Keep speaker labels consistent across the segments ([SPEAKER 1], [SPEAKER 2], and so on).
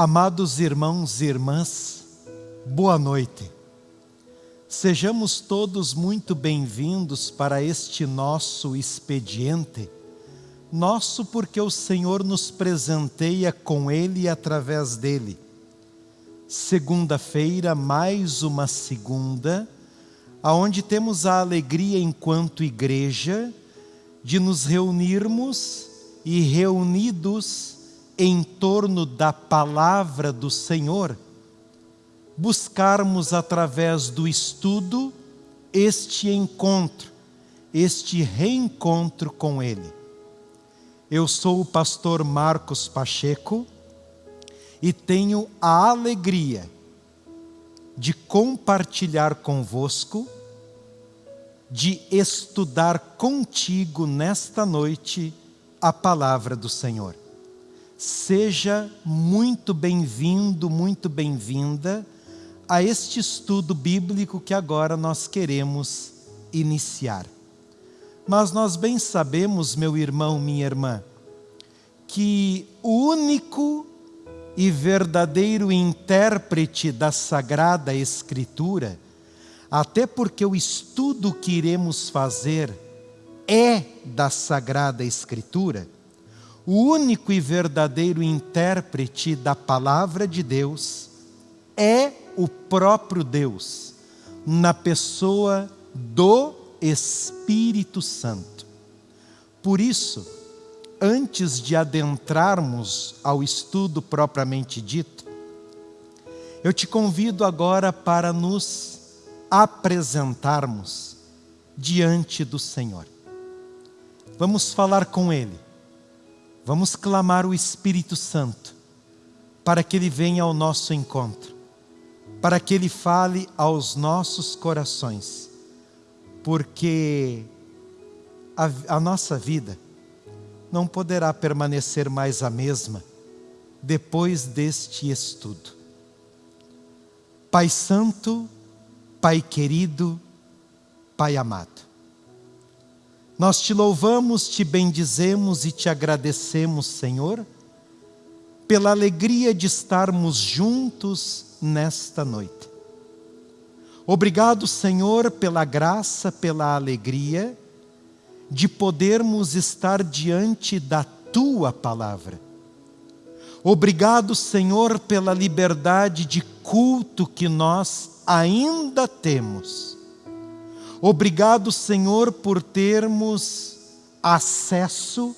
[SPEAKER 1] Amados irmãos e irmãs, boa noite. Sejamos todos muito bem-vindos para este nosso expediente, nosso porque o Senhor nos presenteia com ele e através dele. Segunda-feira, mais uma segunda, aonde temos a alegria enquanto igreja de nos reunirmos e reunidos em torno da palavra do Senhor, buscarmos através do estudo este encontro, este reencontro com Ele. Eu sou o pastor Marcos Pacheco e tenho a alegria de compartilhar convosco, de estudar contigo nesta noite a palavra do Senhor. Seja muito bem-vindo, muito bem-vinda a este estudo bíblico que agora nós queremos iniciar. Mas nós bem sabemos, meu irmão, minha irmã, que o único e verdadeiro intérprete da Sagrada Escritura, até porque o estudo que iremos fazer é da Sagrada Escritura, o único e verdadeiro intérprete da palavra de Deus é o próprio Deus, na pessoa do Espírito Santo. Por isso, antes de adentrarmos ao estudo propriamente dito, eu te convido agora para nos apresentarmos diante do Senhor. Vamos falar com Ele Vamos clamar o Espírito Santo para que Ele venha ao nosso encontro, para que Ele fale aos nossos corações, porque a, a nossa vida não poderá permanecer mais a mesma depois deste estudo. Pai Santo, Pai querido, Pai amado, nós te louvamos, te bendizemos e te agradecemos, Senhor, pela alegria de estarmos juntos nesta noite. Obrigado, Senhor, pela graça, pela alegria de podermos estar diante da tua palavra. Obrigado, Senhor, pela liberdade de culto que nós ainda temos Obrigado, Senhor, por termos acesso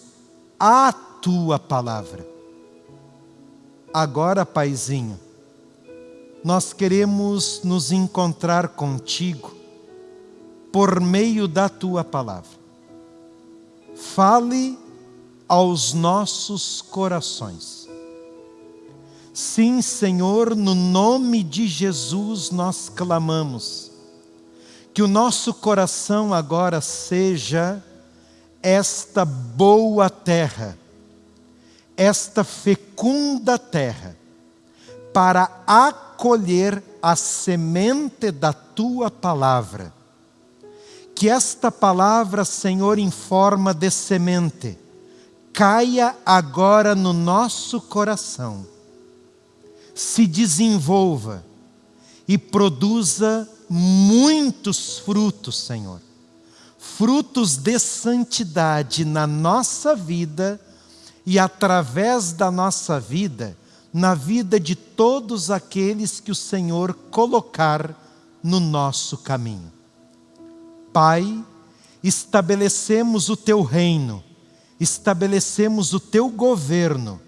[SPEAKER 1] à tua palavra. Agora, Paizinho, nós queremos nos encontrar contigo por meio da tua palavra. Fale aos nossos corações. Sim, Senhor, no nome de Jesus nós clamamos que o nosso coração agora seja esta boa terra, esta fecunda terra, para acolher a semente da tua palavra. Que esta palavra, Senhor, em forma de semente, caia agora no nosso coração, se desenvolva e produza muitos frutos, Senhor. Frutos de santidade na nossa vida e através da nossa vida, na vida de todos aqueles que o Senhor colocar no nosso caminho. Pai, estabelecemos o teu reino, estabelecemos o teu governo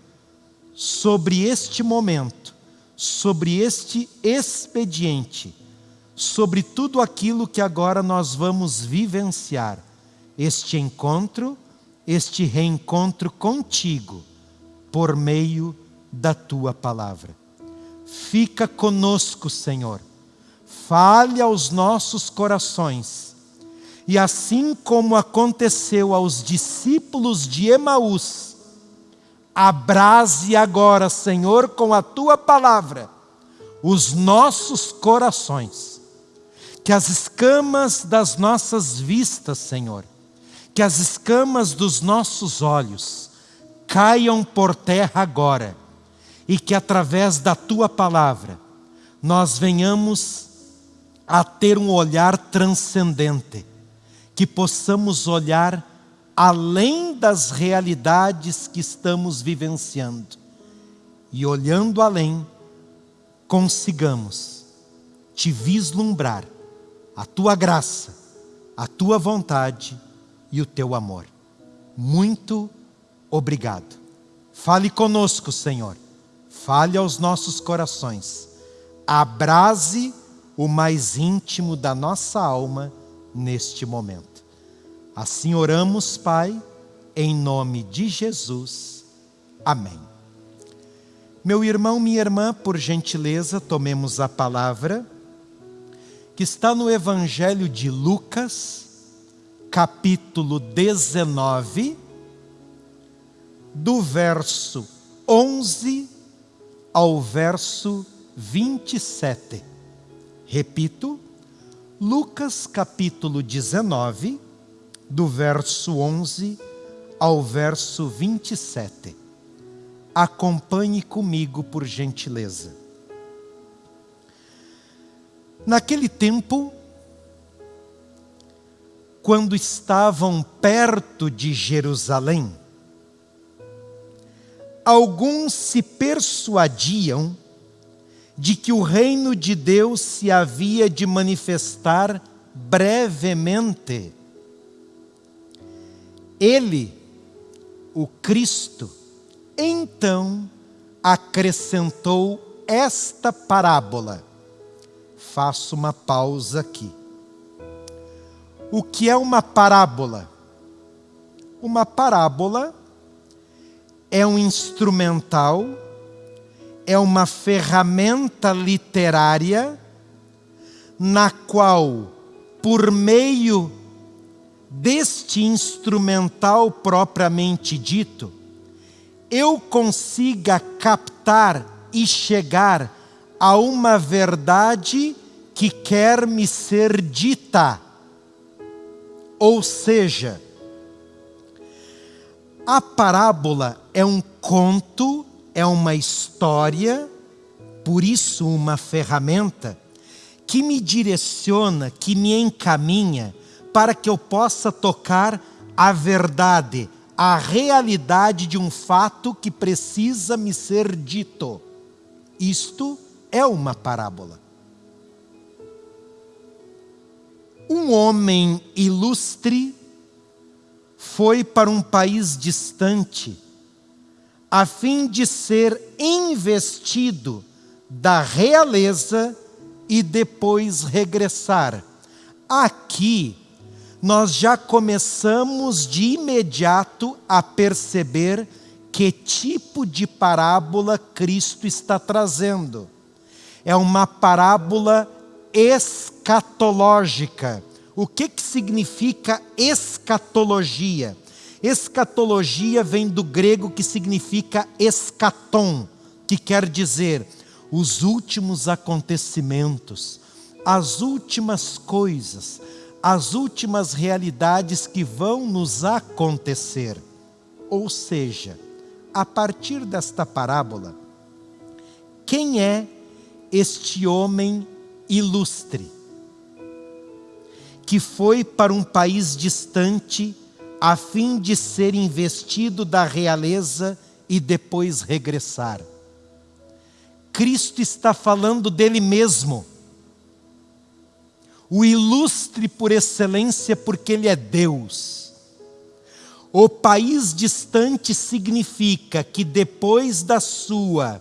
[SPEAKER 1] sobre este momento, sobre este expediente sobre tudo aquilo que agora nós vamos vivenciar. Este encontro, este reencontro contigo, por meio da tua palavra. Fica conosco, Senhor. Fale aos nossos corações. E assim como aconteceu aos discípulos de Emaús, abrase agora, Senhor, com a tua palavra, os nossos corações que as escamas das nossas vistas, Senhor, que as escamas dos nossos olhos caiam por terra agora e que através da tua palavra nós venhamos a ter um olhar transcendente, que possamos olhar além das realidades que estamos vivenciando e olhando além, consigamos te vislumbrar a tua graça, a tua vontade e o teu amor. Muito obrigado. Fale conosco, Senhor. Fale aos nossos corações. Abrase o mais íntimo da nossa alma neste momento. Assim oramos, Pai, em nome de Jesus. Amém. Meu irmão, minha irmã, por gentileza, tomemos a palavra que está no Evangelho de Lucas, capítulo 19, do verso 11 ao verso 27. Repito, Lucas capítulo 19, do verso 11 ao verso 27. Acompanhe comigo, por gentileza. Naquele tempo, quando estavam perto de Jerusalém, alguns se persuadiam de que o reino de Deus se havia de manifestar brevemente. Ele, o Cristo, então acrescentou esta parábola. Faço uma pausa aqui. O que é uma parábola? Uma parábola é um instrumental é uma ferramenta literária na qual, por meio deste instrumental propriamente dito, eu consiga captar e chegar a uma verdade que quer me ser dita. Ou seja, a parábola é um conto é uma história, por isso uma ferramenta, que me direciona, que me encaminha para que eu possa tocar a verdade, a realidade de um fato que precisa me ser dito. Isto é uma parábola. Um homem ilustre foi para um país distante a fim de ser investido da realeza e depois regressar. Aqui, nós já começamos de imediato a perceber que tipo de parábola Cristo está trazendo. É uma parábola escatológica. O que, que significa escatologia? Escatologia vem do grego que significa escatom, que quer dizer os últimos acontecimentos, as últimas coisas, as últimas realidades que vão nos acontecer. Ou seja, a partir desta parábola, quem é este homem ilustre que foi para um país distante a fim de ser investido da realeza e depois regressar. Cristo está falando dele mesmo. O ilustre por excelência, porque ele é Deus. O país distante significa que depois da sua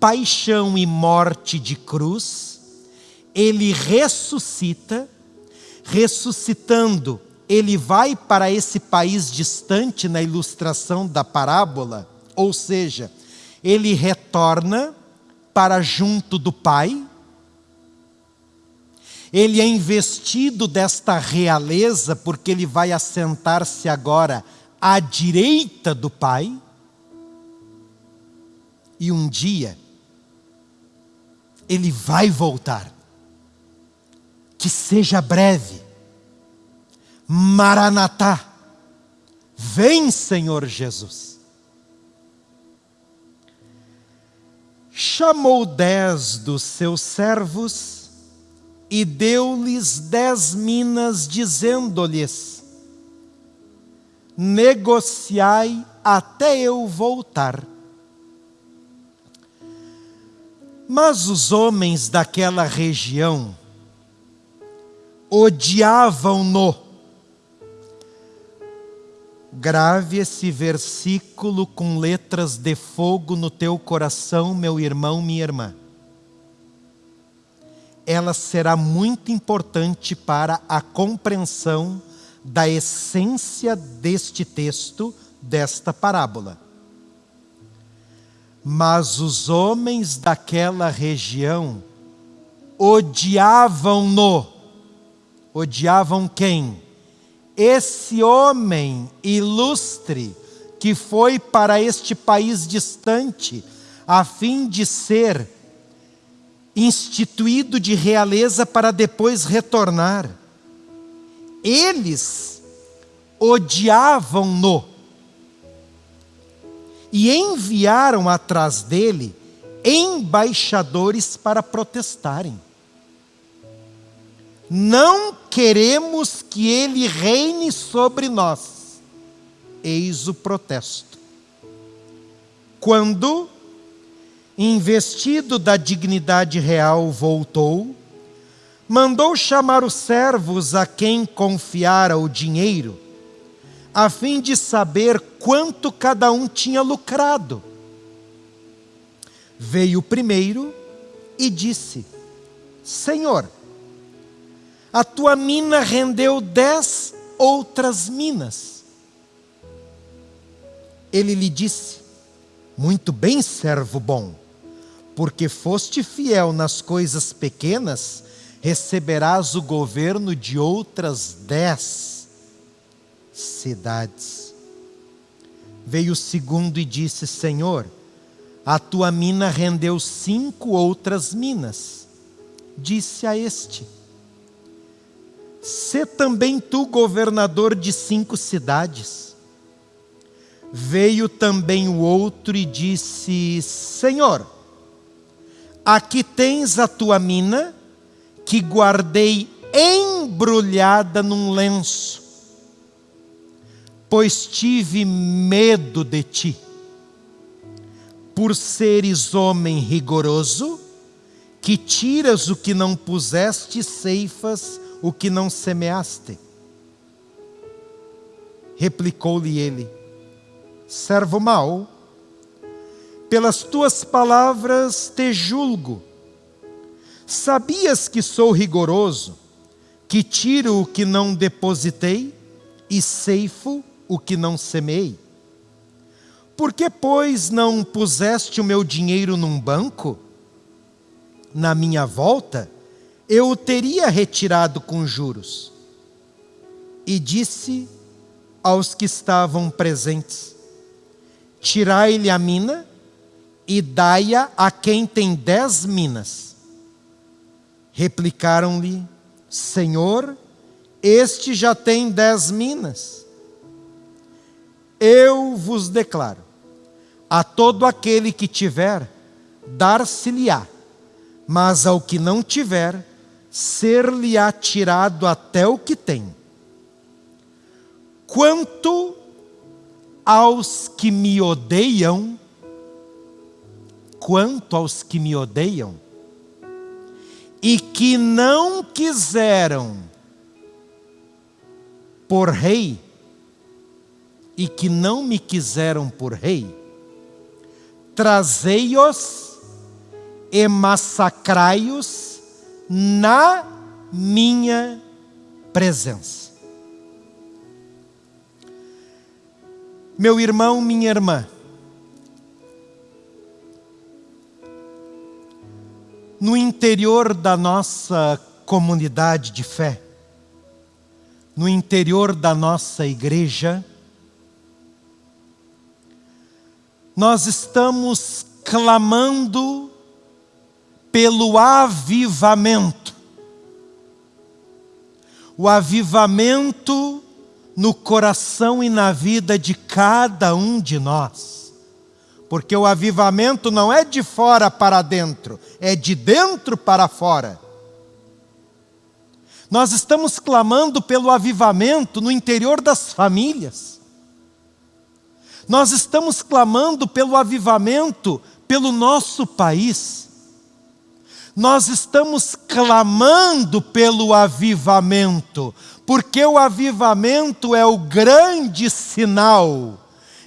[SPEAKER 1] paixão e morte de cruz, ele ressuscita, ressuscitando ele vai para esse país distante na ilustração da parábola, ou seja, ele retorna para junto do Pai, ele é investido desta realeza, porque ele vai assentar-se agora à direita do Pai, e um dia ele vai voltar, que seja breve, Maranatá, vem Senhor Jesus. chamou dez dos seus servos e deu-lhes dez minas, dizendo-lhes: Negociai até eu voltar. Mas os homens daquela região odiavam-no. Grave esse versículo com letras de fogo no teu coração, meu irmão, minha irmã. Ela será muito importante para a compreensão da essência deste texto, desta parábola. Mas os homens daquela região odiavam-no. Odiavam quem? Esse homem ilustre que foi para este país distante, a fim de ser instituído de realeza para depois retornar. Eles odiavam-no e enviaram atrás dele embaixadores para protestarem. Não queremos que ele reine sobre nós. Eis o protesto. Quando, investido da dignidade real, voltou, mandou chamar os servos a quem confiara o dinheiro a fim de saber quanto cada um tinha lucrado. Veio o primeiro e disse: Senhor, a tua mina rendeu dez outras minas. Ele lhe disse: Muito bem, servo bom, porque foste fiel nas coisas pequenas, receberás o governo de outras dez cidades. Veio o segundo e disse: Senhor, a tua mina rendeu cinco outras minas. Disse a este: Sê também tu governador de cinco cidades. Veio também o outro e disse: Senhor, aqui tens a tua mina, que guardei embrulhada num lenço pois tive medo de ti. Por seres homem rigoroso, que tiras o que não puseste, ceifas o que não semeaste. Replicou-lhe ele: Servo mau, pelas tuas palavras te julgo. Sabias que sou rigoroso, que tiro o que não depositei e ceifo o que não semei? Por que, pois, não puseste o meu dinheiro num banco? Na minha volta, eu o teria retirado com juros. E disse aos que estavam presentes: Tirai-lhe a mina e dai-a a quem tem dez minas. Replicaram-lhe: Senhor, este já tem dez minas. Eu vos declaro: a todo aquele que tiver, dar-se-lhe-á, mas ao que não tiver, ser-lhe-á tirado até o que tem. Quanto aos que me odeiam, quanto aos que me odeiam, e que não quiseram por rei, e que não me quiseram por rei, trazei-os e massacrai-os na minha presença. Meu irmão, minha irmã, no interior da nossa comunidade de fé, no interior da nossa igreja, nós estamos clamando pelo avivamento. O avivamento no coração e na vida de cada um de nós. porque o avivamento não é de fora para dentro, é de dentro para fora. Nós estamos clamando pelo avivamento no interior das famílias. Nós estamos clamando pelo avivamento pelo nosso país. Nós estamos clamando pelo avivamento, porque o avivamento é o grande sinal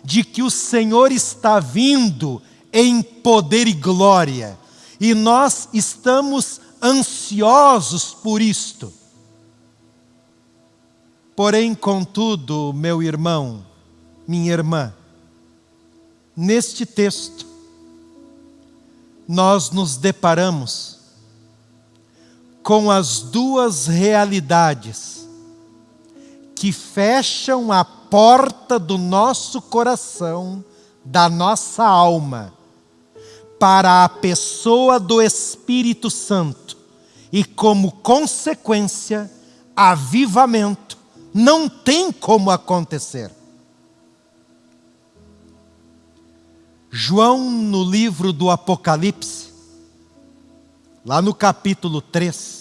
[SPEAKER 1] de que o Senhor está vindo em poder e glória, e nós estamos ansiosos por isto. Porém, contudo, meu irmão, minha irmã, neste texto, nós nos deparamos com as duas realidades que fecham a porta do nosso coração, da nossa alma, para a pessoa do Espírito Santo e, como consequência, avivamento não tem como acontecer. João, no livro do Apocalipse, lá no capítulo 3,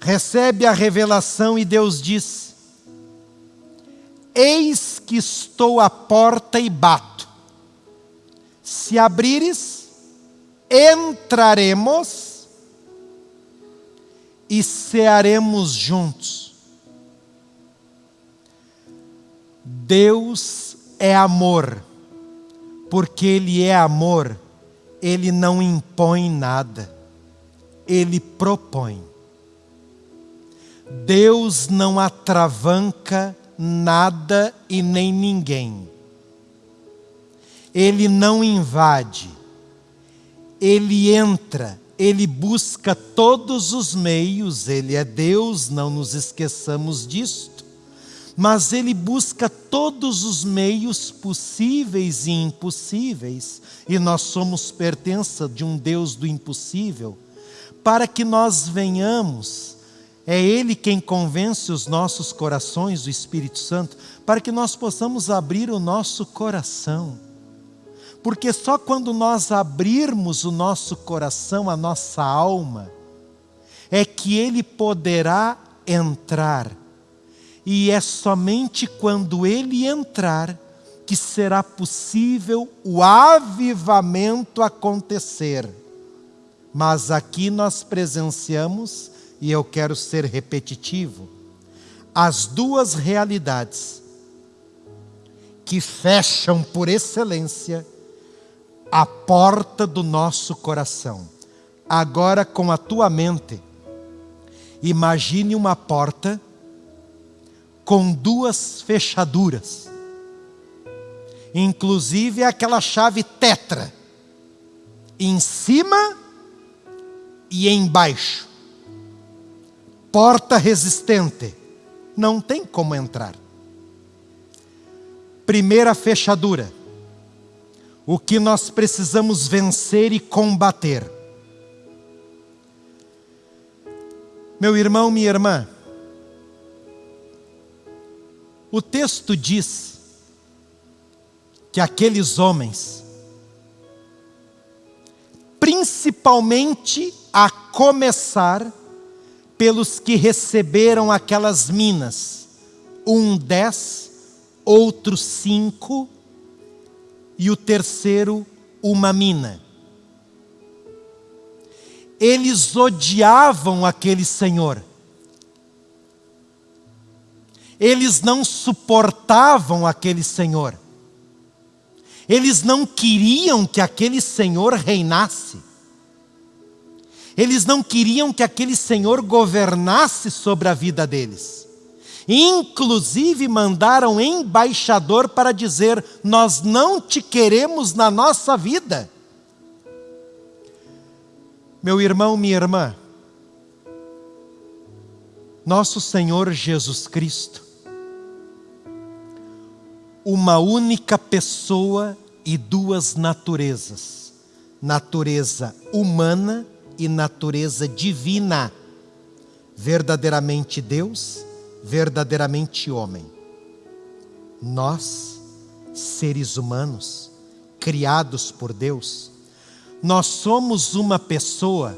[SPEAKER 1] recebe a revelação e Deus diz: Eis que estou à porta e bato. Se abrires, entraremos e cearemos juntos. Deus é amor porque Ele é amor, Ele não impõe nada, Ele propõe. Deus não atravanca nada e nem ninguém. Ele não invade, Ele entra, Ele busca todos os meios, Ele é Deus, não nos esqueçamos disto. Mas ele busca todos os meios possíveis e impossíveis, e nós somos pertença de um Deus do impossível, para que nós venhamos, é Ele quem convence os nossos corações, o Espírito Santo, para que nós possamos abrir o nosso coração. Porque só quando nós abrirmos o nosso coração, a nossa alma, é que Ele poderá entrar e é somente quando ele entrar que será possível o avivamento acontecer. Mas aqui nós presenciamos, e eu quero ser repetitivo, as duas realidades que fecham por excelência a porta do nosso coração. Agora, com a tua mente, imagine uma porta com duas fechaduras. Inclusive aquela chave tetra, em cima e embaixo. Porta resistente, não tem como entrar. Primeira fechadura, o que nós precisamos vencer e combater. Meu irmão, minha irmã, o texto diz que aqueles homens, principalmente a começar pelos que receberam aquelas minas, um dez, outro cinco, e o terceiro uma mina. Eles odiavam aquele senhor eles não suportavam aquele senhor. Eles não queriam que aquele senhor reinasse. Eles não queriam que aquele senhor governasse sobre a vida deles. Inclusive mandaram embaixador para dizer: Nós não te queremos na nossa vida. Meu irmão, minha irmã, nosso Senhor Jesus Cristo uma única pessoa e duas naturezas: natureza humana e natureza divina. Verdadeiramente Deus, verdadeiramente homem. Nós, seres humanos, criados por Deus, nós somos uma pessoa,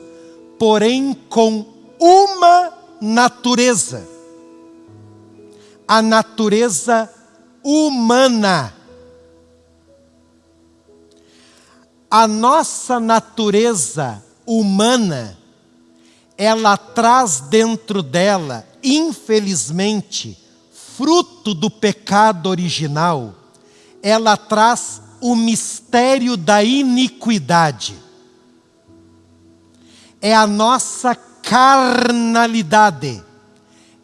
[SPEAKER 1] porém com uma natureza. A natureza humana. A nossa natureza humana, ela traz dentro dela, infelizmente, fruto do pecado original, ela traz o mistério da iniquidade. É a nossa carnalidade,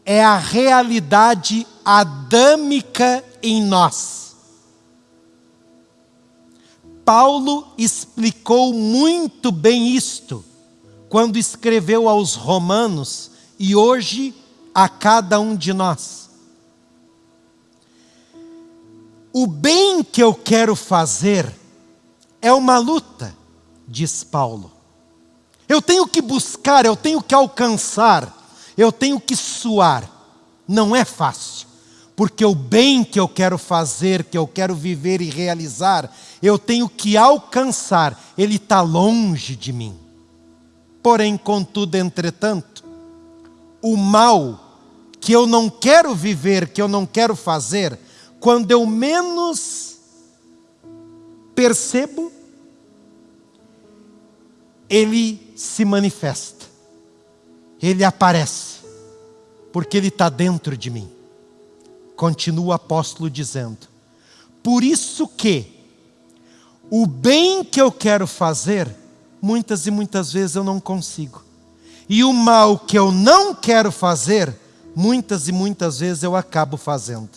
[SPEAKER 1] é a realidade adâmica em nós. Paulo explicou muito bem isto quando escreveu aos Romanos e hoje a cada um de nós. O bem que eu quero fazer é uma luta, diz Paulo. Eu tenho que buscar, eu tenho que alcançar, eu tenho que suar. Não é fácil, porque o bem que eu quero fazer, que eu quero viver e realizar, eu tenho que alcançar, ele está longe de mim. Porém, contudo, entretanto, o mal que eu não quero viver, que eu não quero fazer, quando eu menos percebo, ele se manifesta, ele aparece, porque ele está dentro de mim. Continua o apóstolo dizendo: por isso que o bem que eu quero fazer, muitas e muitas vezes eu não consigo, e o mal que eu não quero fazer, muitas e muitas vezes eu acabo fazendo.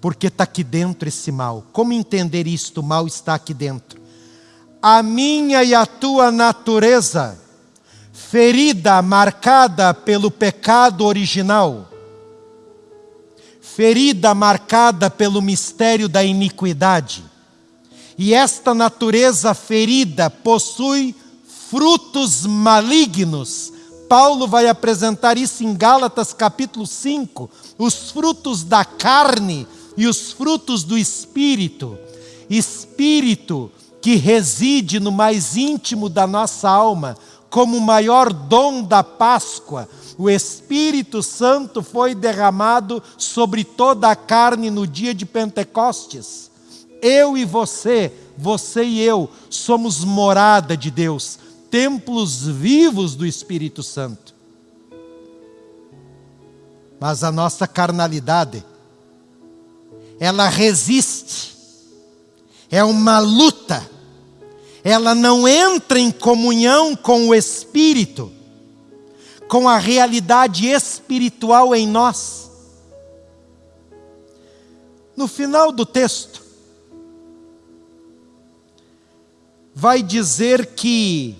[SPEAKER 1] Porque está aqui dentro esse mal. Como entender isto? O mal está aqui dentro a minha e a tua natureza, ferida, marcada pelo pecado original, ferida, marcada pelo mistério da iniquidade. E esta natureza ferida possui frutos malignos. Paulo vai apresentar isso em Gálatas capítulo 5, os frutos da carne e os frutos do espírito. Espírito que reside no mais íntimo da nossa alma, como o maior dom da Páscoa, o Espírito Santo foi derramado sobre toda a carne no dia de Pentecostes. Eu e você, você e eu, somos morada de Deus, templos vivos do Espírito Santo. Mas a nossa carnalidade, ela resiste, é uma luta ela não entra em comunhão com o Espírito, com a realidade espiritual em nós. No final do texto, vai dizer que,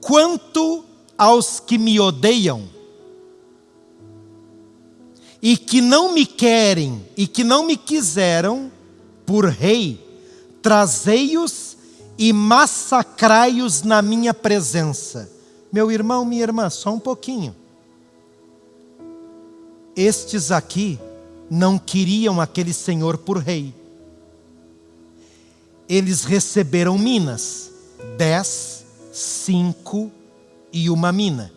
[SPEAKER 1] quanto aos que me odeiam, e que não me querem, e que não me quiseram por rei, trazei-os e massacrai-os na minha presença. Meu irmão, minha irmã, só um pouquinho. Estes aqui não queriam aquele senhor por rei. Eles receberam minas, dez, cinco e uma mina.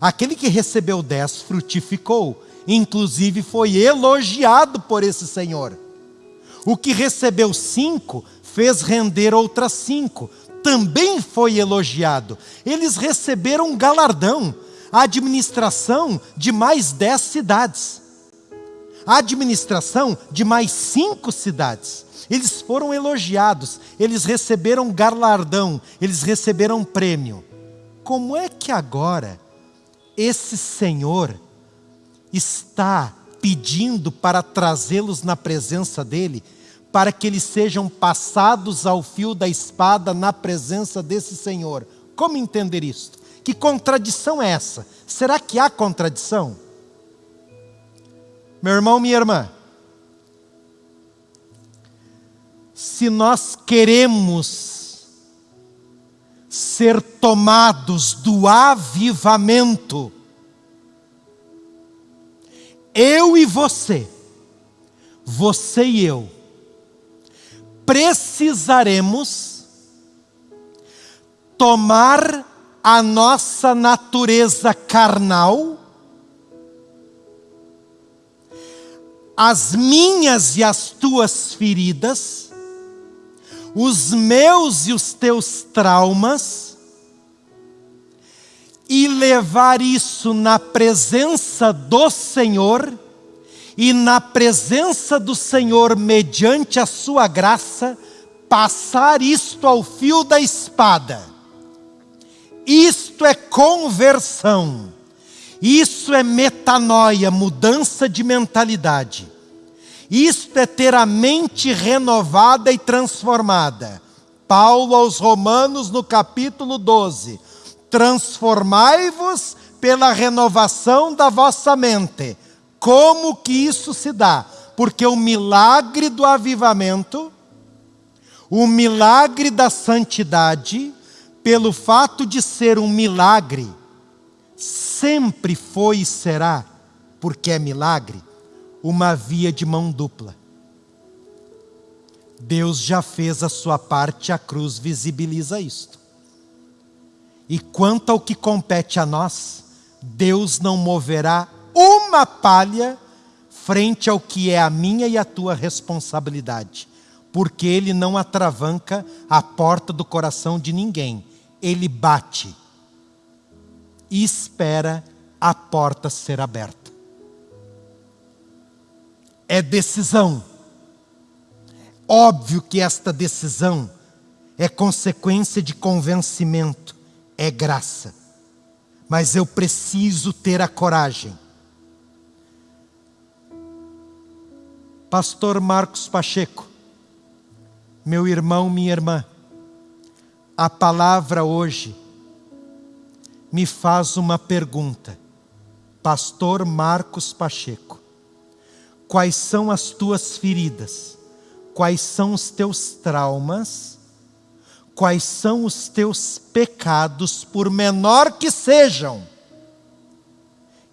[SPEAKER 1] Aquele que recebeu dez frutificou, inclusive foi elogiado por esse senhor. O que recebeu cinco fez render outras cinco. Também foi elogiado. Eles receberam um galardão, a administração de mais dez cidades, a administração de mais cinco cidades. Eles foram elogiados, eles receberam galardão, eles receberam prêmio. Como é que agora esse Senhor está pedindo para trazê-los na presença dele, para que eles sejam passados ao fio da espada na presença desse Senhor. Como entender isto? Que contradição é essa? Será que há contradição? Meu irmão, minha irmã, se nós queremos ser tomados do avivamento, eu e você, você e eu, precisaremos tomar a nossa natureza carnal, as minhas e as tuas feridas, os meus e os teus traumas, e levar isso na presença do Senhor, e na presença do Senhor, mediante a sua graça, passar isto ao fio da espada. Isto é conversão. Isso é metanoia, mudança de mentalidade. Isto é ter a mente renovada e transformada. Paulo aos Romanos, no capítulo 12: Transformai-vos pela renovação da vossa mente. Como que isso se dá? Porque o milagre do avivamento, o milagre da santidade, pelo fato de ser um milagre, sempre foi e será, porque é milagre, uma via de mão dupla. Deus já fez a sua parte, a cruz visibiliza isto. E quanto ao que compete a nós, Deus não moverá uma palha frente ao que é a minha e a tua responsabilidade, porque Ele não atravanca a porta do coração de ninguém, Ele bate e espera a porta ser aberta é decisão. Óbvio que esta decisão é consequência de convencimento, é graça. Mas eu preciso ter a coragem. Pastor Marcos Pacheco, meu irmão, minha irmã, a palavra hoje me faz uma pergunta. Pastor Marcos Pacheco, quais são as tuas feridas, quais são os teus traumas, quais são os teus pecados, por menor que sejam,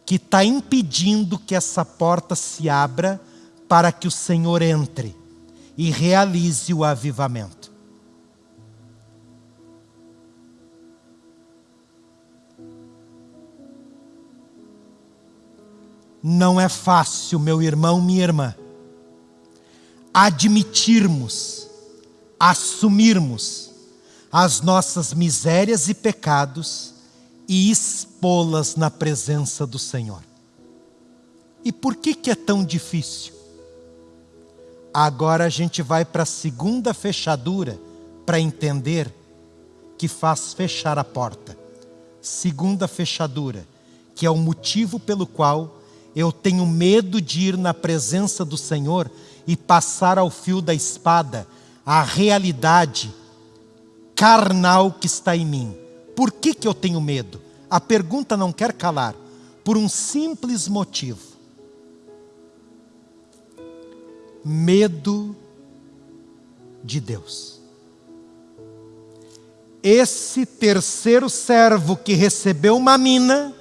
[SPEAKER 1] que está impedindo que essa porta se abra para que o Senhor entre e realize o avivamento. Não é fácil, meu irmão, minha irmã, admitirmos, assumirmos as nossas misérias e pecados e expô-las na presença do Senhor. E por que, que é tão difícil? Agora a gente vai para a segunda fechadura para entender que faz fechar a porta. Segunda fechadura, que é o motivo pelo qual eu tenho medo de ir na presença do Senhor e passar ao fio da espada a realidade carnal que está em mim. Por que, que eu tenho medo? A pergunta não quer calar. Por um simples motivo: medo de Deus. Esse terceiro servo que recebeu uma mina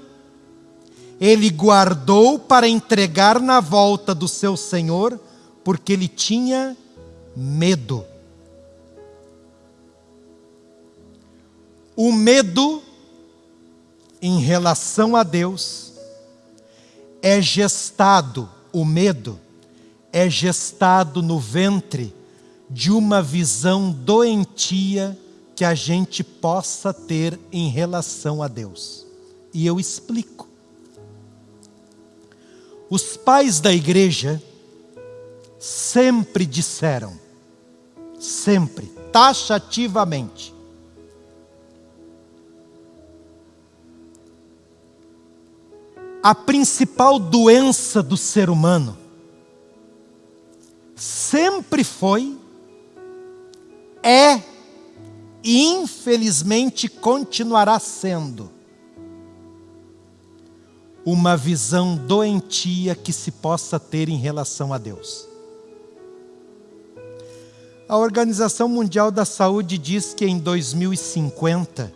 [SPEAKER 1] ele guardou para entregar na volta do seu senhor, porque ele tinha medo. O medo em relação a Deus é gestado, o medo é gestado no ventre de uma visão doentia que a gente possa ter em relação a Deus. E eu explico. Os pais da igreja sempre disseram, sempre, taxativamente, a principal doença do ser humano sempre foi, é e infelizmente continuará sendo uma visão doentia que se possa ter em relação a Deus. A Organização Mundial da Saúde diz que em 2050,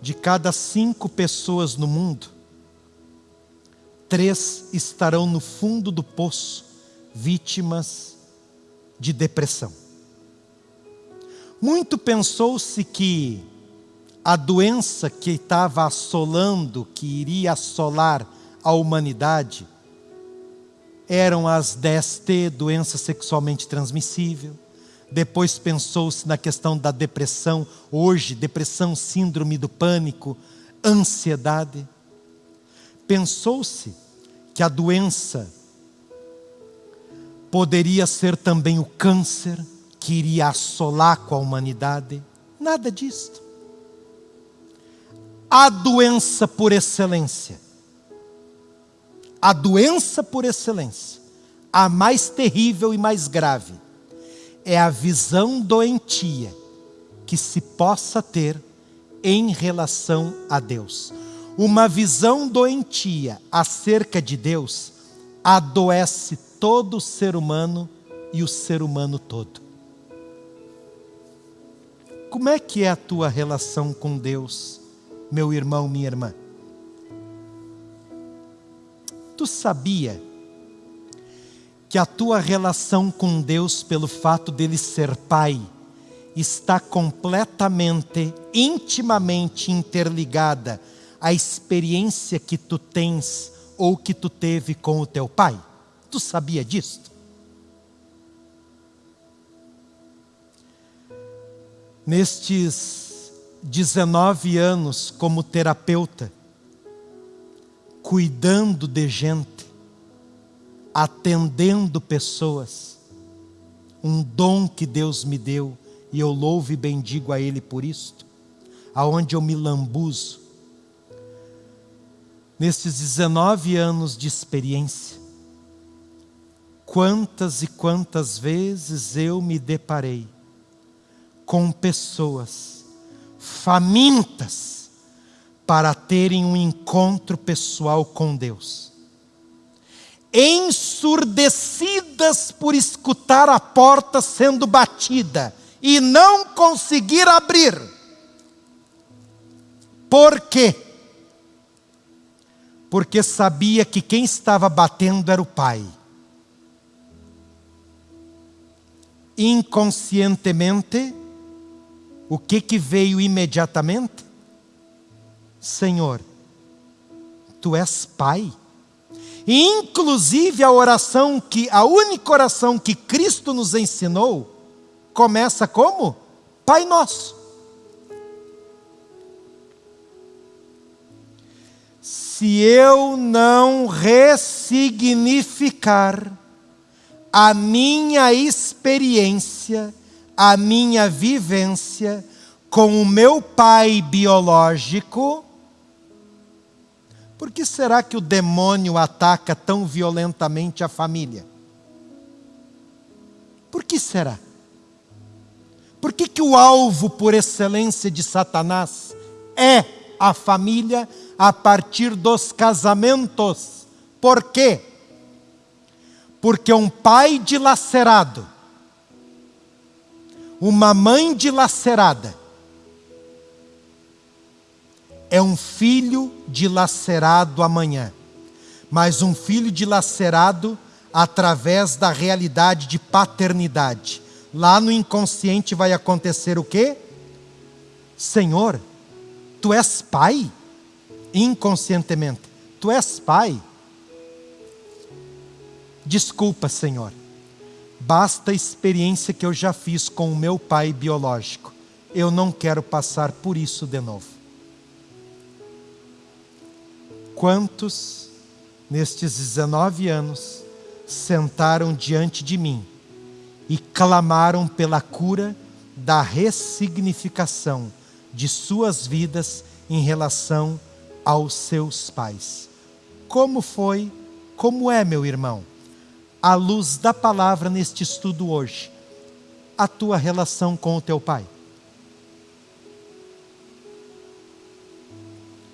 [SPEAKER 1] de cada cinco pessoas no mundo, três estarão no fundo do poço, vítimas de depressão. Muito pensou-se que a doença que estava assolando, que iria assolar a humanidade, eram as DST, doença sexualmente transmissível. Depois pensou-se na questão da depressão, hoje, depressão, síndrome do pânico, ansiedade. Pensou-se que a doença poderia ser também o câncer que iria assolar com a humanidade. Nada disto. A doença por excelência, a doença por excelência, a mais terrível e mais grave, é a visão doentia que se possa ter em relação a Deus. Uma visão doentia acerca de Deus adoece todo ser humano e o ser humano todo. Como é que é a tua relação com Deus, meu irmão, minha irmã? Tu sabia que a tua relação com Deus, pelo fato dele ser Pai, está completamente, intimamente interligada à experiência que tu tens ou que tu teve com o teu Pai? Tu sabia disto? Nestes 19 anos como terapeuta, cuidando de gente, atendendo pessoas, um dom que Deus me deu, e eu louvo e bendigo a Ele por isto, aonde eu me lambuzo. Nestes 19 anos de experiência, Quantas e quantas vezes eu me deparei com pessoas famintas para terem um encontro pessoal com Deus, ensurdecidas por escutar a porta sendo batida e não conseguir abrir. Por quê? Porque sabia que quem estava batendo era o Pai inconscientemente, o que que veio imediatamente? Senhor, tu és Pai. Inclusive a oração que a única oração que Cristo nos ensinou começa como Pai Nosso. Se eu não ressignificar a minha experiência, a minha vivência com o meu pai biológico, por que será que o demônio ataca tão violentamente a família? Por que será? Por que, que o alvo por excelência de Satanás é a família a partir dos casamentos? Por quê? Porque um pai dilacerado, uma mãe dilacerada, é um filho dilacerado amanhã, mas um filho dilacerado através da realidade de paternidade. Lá no inconsciente vai acontecer o quê? Senhor, tu és pai? Inconscientemente, tu és pai. Desculpa, Senhor. Basta a experiência que eu já fiz com o meu pai biológico. Eu não quero passar por isso de novo. Quantos, nestes 19 anos, sentaram diante de mim e clamaram pela cura da ressignificação de suas vidas em relação aos seus pais? Como foi, como é, meu irmão? À luz da palavra neste estudo hoje, a tua relação com o teu pai.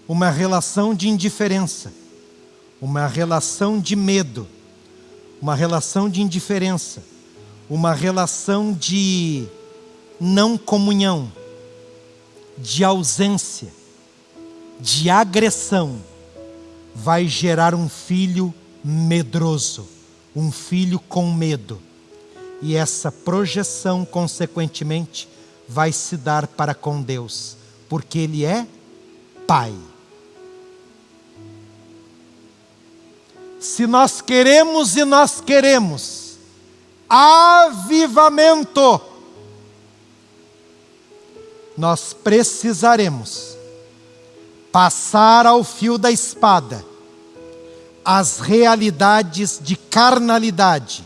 [SPEAKER 1] Uma relação de indiferença, uma relação de medo, uma relação de indiferença, uma relação de não comunhão, de ausência, de agressão, vai gerar um filho medroso um filho com medo. e essa projeção, consequentemente, vai se dar para com Deus, porque Ele é Pai. Se nós queremos e nós queremos avivamento, nós precisaremos passar ao fio da espada as realidades de carnalidade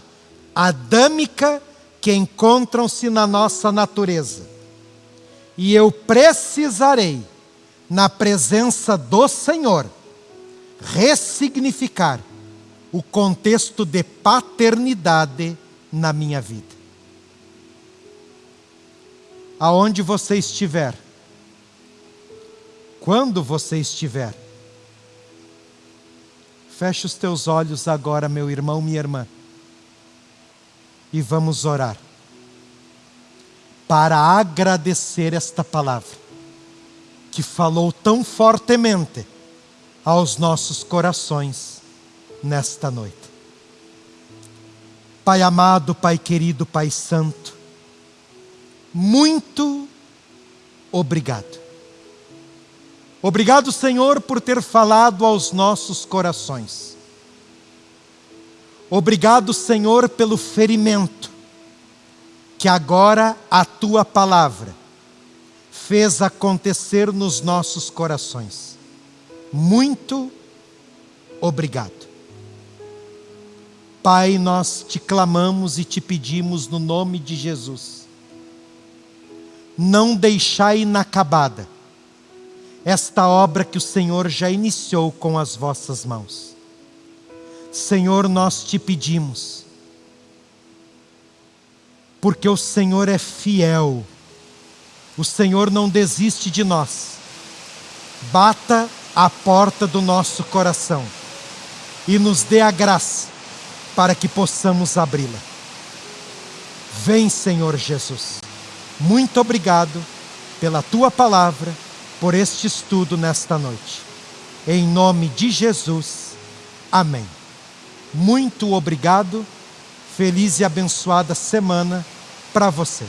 [SPEAKER 1] adâmica que encontram-se na nossa natureza. E eu precisarei, na presença do Senhor, ressignificar o contexto de paternidade na minha vida. Aonde você estiver, quando você estiver, feche os teus olhos agora, meu irmão, minha irmã e vamos orar para agradecer esta palavra que falou tão fortemente aos nossos corações nesta noite. Pai amado, Pai querido, Pai santo, muito obrigado. Obrigado, Senhor, por ter falado aos nossos corações. Obrigado, Senhor, pelo ferimento que agora a tua palavra fez acontecer nos nossos corações. Muito obrigado. Pai, nós te clamamos e te pedimos no nome de Jesus. Não deixai inacabada esta obra que o Senhor já iniciou com as vossas mãos Senhor, nós te pedimos, porque o Senhor é fiel, o Senhor não desiste de nós. Bata a porta do nosso coração e nos dê a graça para que possamos abri-la. Vem, Senhor Jesus. Muito obrigado pela tua palavra, por este estudo nesta noite. Em nome de Jesus. Amém. Muito obrigado. Feliz e abençoada semana para você.